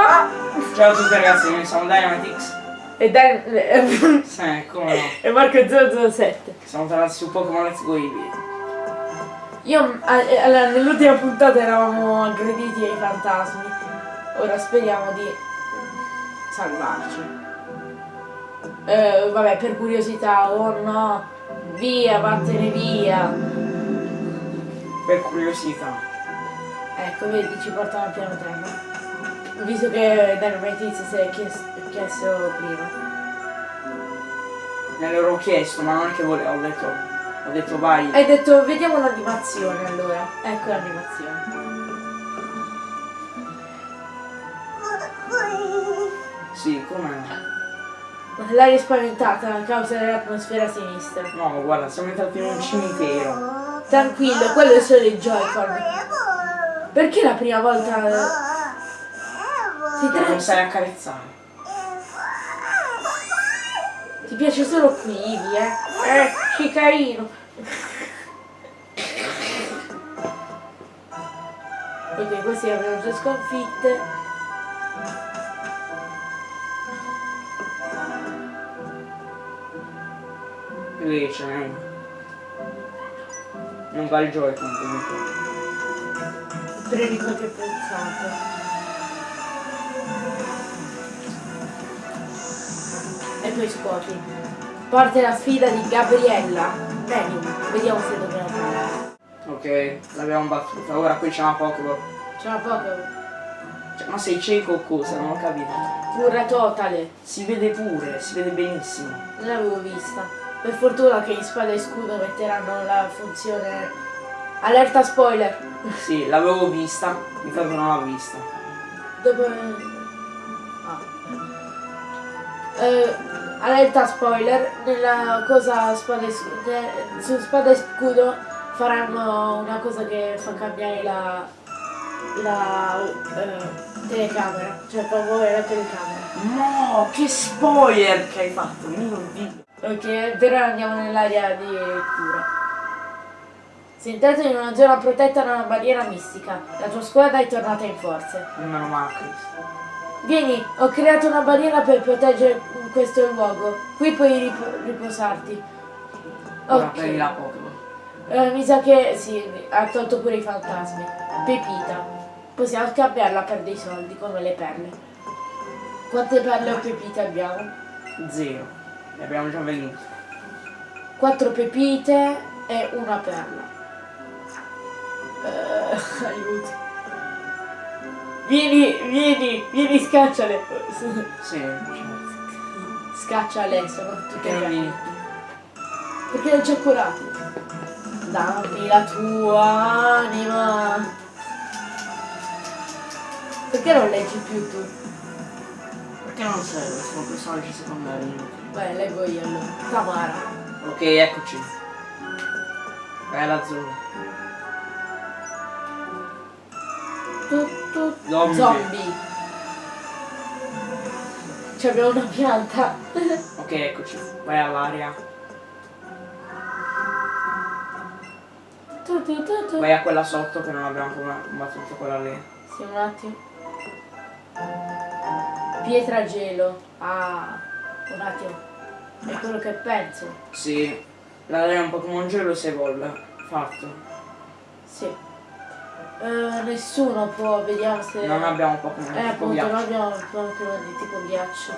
Ma... Ciao a tutti ragazzi, noi siamo Dynamitix. E dai... Sì, come no. e Marco 007. Siamo tornati su Pokémon Let's Go Eevee. Io allora, nell'ultima puntata eravamo aggrediti ai fantasmi. Ora speriamo di salvarci. Eh, vabbè, per curiosità, oh no, via, vattene via. Per curiosità. Ecco, vedi, ci portano al piano terra. Visto che Dynamite si è chiesto, chiesto prima. Me l'ero chiesto, ma non è che volevo, ho detto, ho detto vai. Hai detto vediamo l'animazione allora. Ecco l'animazione. Sì, com'è? L'aria spaventata a causa dell'atmosfera sinistra. No, guarda, siamo entrati in un cimitero. Tranquillo, quello è solo il Joy-Con. Perché la prima volta si non sai accarezzare. Ti piace solo qui, eh? Eh, che carino. ok, questi abbiamo già sconfitte. Qui c'è non va il Joy-Con comunque. Premi qualche pensato. E poi scuoti. Parte la sfida di Gabriella. Medium, vediamo se dobbiamo fare. Ok, l'abbiamo battuta, ora qui c'è una Pokéball. C'è una Pokéball. Cioè, ma sei cieco o cosa? Non ho capito. Pura totale. Si vede pure, si vede benissimo. Non l'avevo vista. Per fortuna che in spada e scudo metteranno la funzione allerta spoiler. Sì, l'avevo vista, che non l'ho vista. Dove... Ah. Eh, allerta spoiler, nella cosa spada e su spada e scudo faranno una cosa che fa cambiare la, la eh, telecamera, cioè muovere la telecamera. No, che spoiler che hai fatto, mio dio. Ok, però andiamo nell'area di cura. Sei entrato in una zona protetta da una barriera mistica. La tua squadra è tornata in forze. Meno male. Vieni, ho creato una barriera per proteggere questo luogo. Qui puoi rip riposarti. Ora ok. prendi la Pokémon. Eh, mi sa che sì, ha tolto pure i fantasmi. Pepita. Possiamo scambiarla per dei soldi, come le perle. Quante perle o pepite abbiamo? Zero. Ne abbiamo già venute. Quattro pepite e una perla. Uh, aiuto. Vieni, vieni, vieni, scacciale. Sì. Scacciale, sono tutte Perché non vieni? Perché l'ho già curato. Dammi la tua anima. Perché non leggi più tu? Perché non serve, sono personaggi secondari Beh, leggo io allora. Tamara. Ok, eccoci. Vai alla zona. Tutto zombie. zombie. Cioè abbiamo una pianta. ok, eccoci. Vai all'aria. Vai a quella sotto che non abbiamo combattuto quella lì. Sì, un attimo. Pietra gelo. Ah, un attimo. È quello che penso. Sì. La è un Pokémon gelo se evolve. Fatto. Sì. Uh, nessuno può, vediamo se... Non abbiamo Pokémon eh, appunto, ghiaccio. non abbiamo Pokémon di tipo ghiaccio.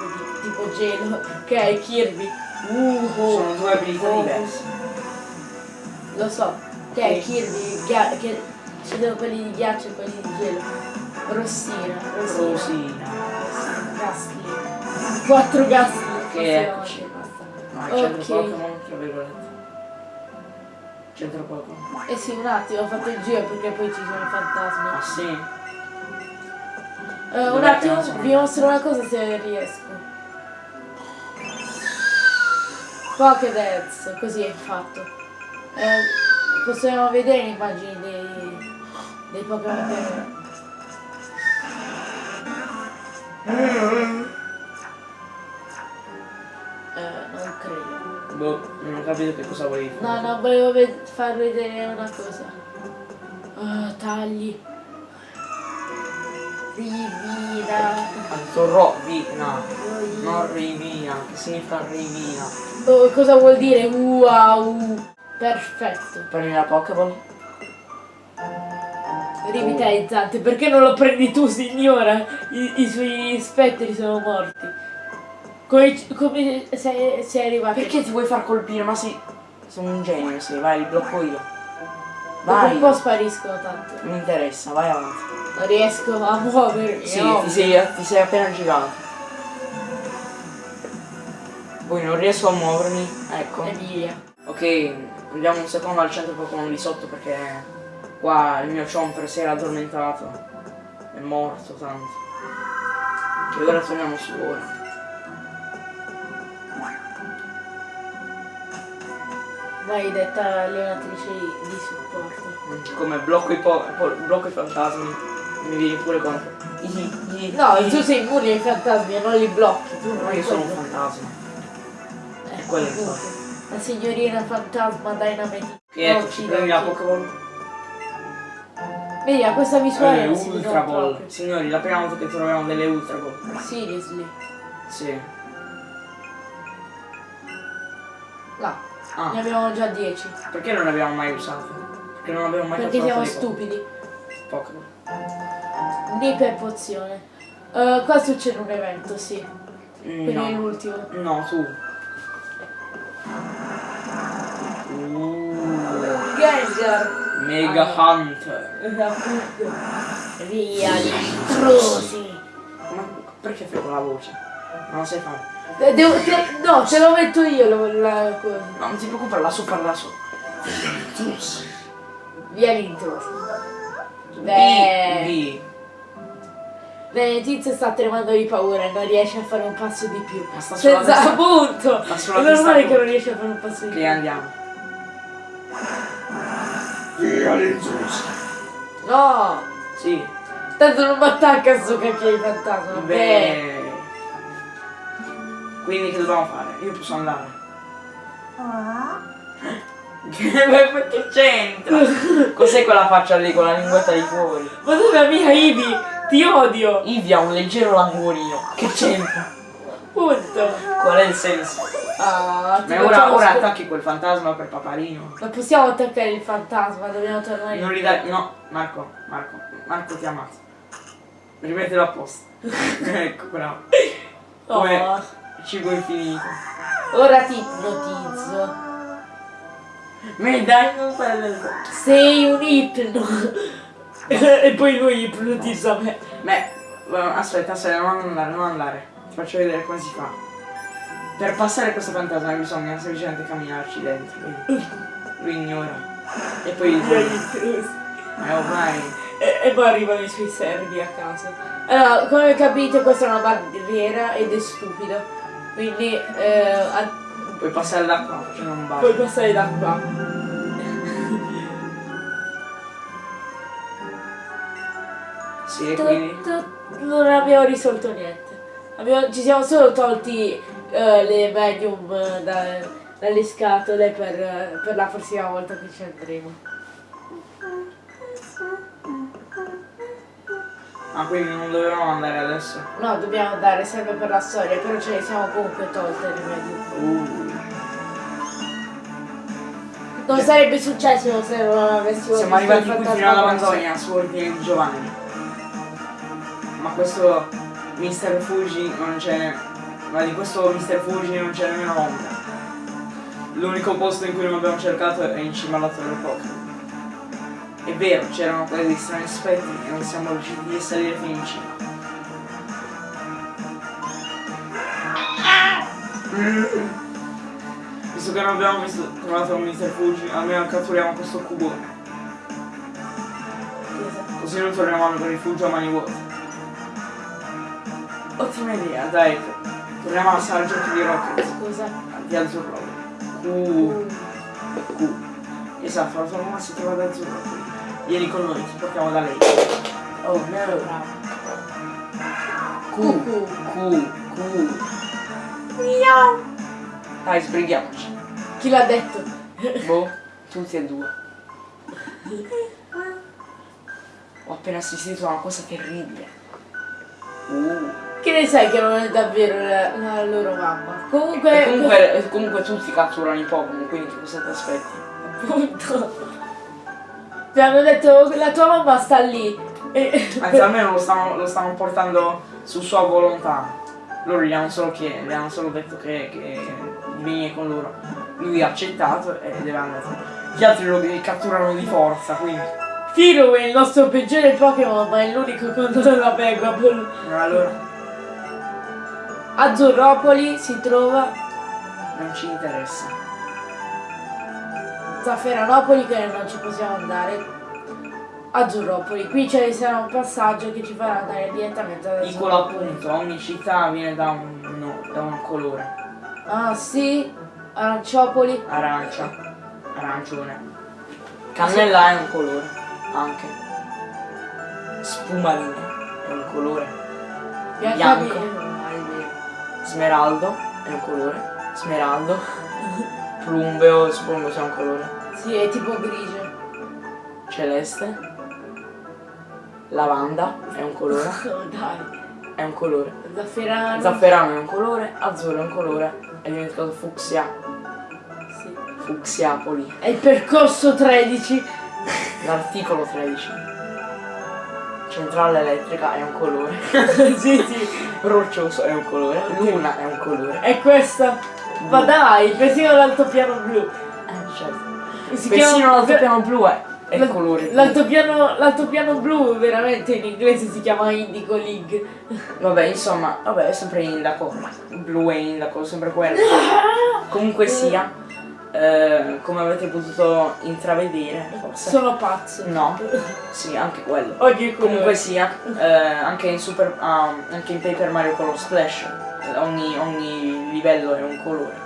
Di, tipo gelo. Che è Kirby. Uh, Sono due abilità oh. diverse. Lo so. Che okay. è Kirby, che ci sono quelli di ghiaccio e quelli di gelo. Rossina. Rossina. Rossina. Gastly. Quattro Gastly. Che eccoci. No, c'è okay. Pokémon, tra virgolette. C'entra poco. Eh sì, un attimo, ho fatto il giro perché poi ci sono i fantasmi. Ah sì? Uh, un attimo, vi mostro una cosa se riesco. Pokédex, così è fatto. Eh, possiamo vedere le immagini dei, dei Pokémon Boh, non ho capito che cosa volevi fare. No, no, volevo ved far vedere una cosa. Oh, tagli. Rivina. Detto rovina. Non rivina, che significa rivina. Oh, cosa vuol dire? Wow. Perfetto. Prendi la Pokéball? Rivitalizzante. Perché non lo prendi tu, signora? I, i suoi spettri sono morti. Come, come sei, sei arrivato? Perché ti vuoi far colpire? Ma sì. Sono un genio, sì, vai, li blocco io. Dopo Vai. un po' spariscono tanto. Non mi interessa, vai avanti. Non riesco a muovermi. Sì, no. ti sei, ti sei appena girato. Poi non riesco a muovermi, ecco. E via. Ok, andiamo un secondo al centro Pokémon di sotto perché qua il mio Chomper si era addormentato. È morto tanto. E ora torniamo su ora. Maledetta allenatrice di supporto. Come blocco i, blocco i fantasmi. Mi vieni pure. Ihi, ihi, No, ihi. tu sei immune ai fantasmi non li blocchi. Tu non io sono un quello. fantasma. Eh, quello è il appunto. La signorina fantasma Dynamite. E eccoci, Occhi, prendi la. Pokémon. Vedi, a questa visuale Eh, Ultra Ball. Signori, la prima volta che troviamo delle Ultra Ball. Seriously. Sì. Là. Ne Ah, abbiamo già 10. perché non le abbiamo mai usate? Perché non abbiamo mai Perché siamo stupidi. Pokémon. Né per pozione. Eh, qua succede un evento, sì. Mm, Quindi è No. l'ultimo. No, tu. Uh, Gengar! Mega Ah. Hunter. Via gli intrusi! Ma perché fai quella voce? Non lo sai fare. Eh, devo- te- no, te lo metto io la, la cosa. No, non ti preoccupare, la so fare da solo. Via gli intrusi. Beh. B. Bene, Tizio sta tremando di paura e non riesce a fare un passo di più. Ma sta sulla Senza appunto! È testa normale che non riesce a fare un passo di più. Ok, andiamo. Via l'intrusi. No! Sì. Tanto non mi attacca sto cacchio di fantasma. Beh. Beh. Quindi che dobbiamo fare? Io posso andare. Che che c'entra? Cos'è quella faccia lì con la linguetta di fuori? Ma tu la mia Ivi! Ti odio! Ivi ha un leggero languorino. Che c'entra? Punto! Qual è il senso? Ah, Ma ora, ora attacchi quel fantasma per paparino. Non possiamo attaccare il fantasma, dobbiamo tornare Non ridare. No, Marco, Marco, Marco ti ha ammazzo. Rimettilo a posto. ecco, bravo. Oh, Come cibo infinito. ora ti ipnotizzo. Ma dai, non fare Sei un ipno. e poi lui ipnotizza me. Beh, eh, aspetta, aspetta, non andare, non andare. Ti faccio vedere come si fa. Per passare questo fantasma bisogna semplicemente camminarci dentro. Quindi lui ignora. E poi. Eh, ormai. E, e poi arrivano i suoi servi a caso. Allora, come capite questa è una barriera ed è stupido. Quindi eh, Puoi passare da qua facendo un puoi bacio. passare da qua. Sì, e quindi. Non abbiamo risolto niente. Abbiamo- ci siamo solo tolti eh, le medium eh, da- dalle scatole per, eh, per la prossima volta che ci andremo. Ah, quindi non dovevamo andare adesso. No, dobbiamo andare sempre per la storia, però ce le siamo comunque tolte le medium. Uh. Non sarebbe successo se non avessimo Siamo arrivati qui fino alla. Manzogna su ordine di Giovanni. Ma questo Mr. Fuji non c'è. Ma di questo Mr. Fuji non c'è nemmeno ombra. L'unico posto in cui non abbiamo cercato è in cima alla torre Pokémon. È vero, c'erano quei strani spettri e non siamo riusciti a salire fino in cima. Visto che non abbiamo visto, trovato un. Fuji, almeno catturiamo questo cubone. Così non torniamo al rifugio a mani vuote. Ottima idea, dai. Torniamo alla sala giochi di Rocket. Scusa. Di azzurro. Q. Q. Esatto, la tua mamma si trova da azzurro. Vieni con noi, ti portiamo da lei. Oh no. Q. Q. Q. Dai, sbrighiamoci. Chi l'ha detto? Boh, tutti e due. Ho appena assistito a una cosa terribile. ne sai che non è davvero la, la loro mamma? Comunque, E comunque, comunque tutti catturano i Pokémon, quindi che cosa ti aspetti? appunto. Ti hanno detto la tua mamma sta lì. E- Anzi, almeno lo stanno, lo stanno portando su sua volontà. Loro gli hanno solo, chie- gli hanno solo detto che, che di venire con loro. Lui ha accettato e deve andare. Gli altri lo catturano di forza, quindi. Tiro è il nostro peggiore Pokémon, ma è l'unico contro la Pegapol. Allora, Azzurropoli si trova non ci interessa. Zafferanopoli che non ci possiamo andare. Azzurropoli. Qui c'è sarà un passaggio che ci farà andare direttamente ad Piccolo appunto, ogni città viene da un, no, da un colore. Ah sì, Aranciopoli. Arancia, arancione. Cannella è un colore, anche. Spumarina è un colore. Biancavi- Bianco. Smeraldo è un colore. Smeraldo. Plumbeo, suppongo sia un colore. Sì, è tipo grigio. Celeste. Lavanda è un colore. Dai. È un colore. Zafferano. Zafferano è un colore. Azzurro è un colore. È diventato fucsia. Sì. Fucsiapoli. È il percorso 13. L'articolo 13. Centrale elettrica è un colore. sì, sì. Roccioso è un colore. Luna è un colore. È questa. Ma dai, persino l'altopiano blu. Eh, certo. Si Persino l'altopiano blu è, è il colore. L'altopiano, blu veramente in inglese si chiama Indigo League. Vabbè, insomma, vabbè, è sempre indaco. Blu e indaco, sempre quello. Comunque sia, eh, come avete potuto intravedere, forse. Sono pazzo. No, sì, anche quello. Oggi Comunque sia, eh, anche in Super ah, anche in Paper Mario Color Splash, eh, ogni, ogni livello è un colore.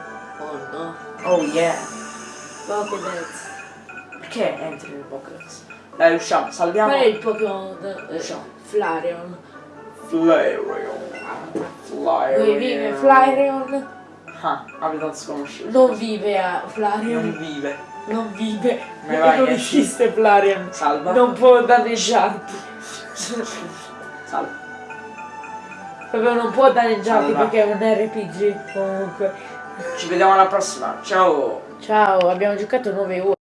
Oh no. Oh yeah! Pokédex. Perché entri nel Pokédex? Dai, usciamo, salviamo. Qual è il Pokémon? Eh, So. Flareon. Flareon. Flareon. Dove vive Flareon? Ah, abitat sconosciuto. Non vive a Non Flareon. vive. Non vive. Ma vai, non esiste Flareon. Salva. Non può danneggiarti. Salva. Proprio non può danneggiarti Allora. perché è un RPG comunque. Ci vediamo alla prossima. Ciao. Ciao, abbiamo giocato 9 ore.